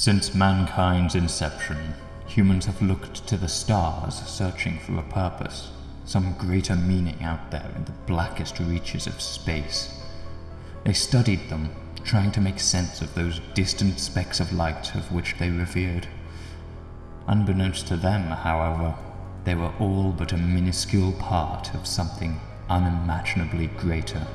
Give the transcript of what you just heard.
Since mankind's inception, humans have looked to the stars searching for a purpose, some greater meaning out there in the blackest reaches of space. They studied them, trying to make sense of those distant specks of light of which they revered. Unbeknownst to them, however, they were all but a minuscule part of something unimaginably greater.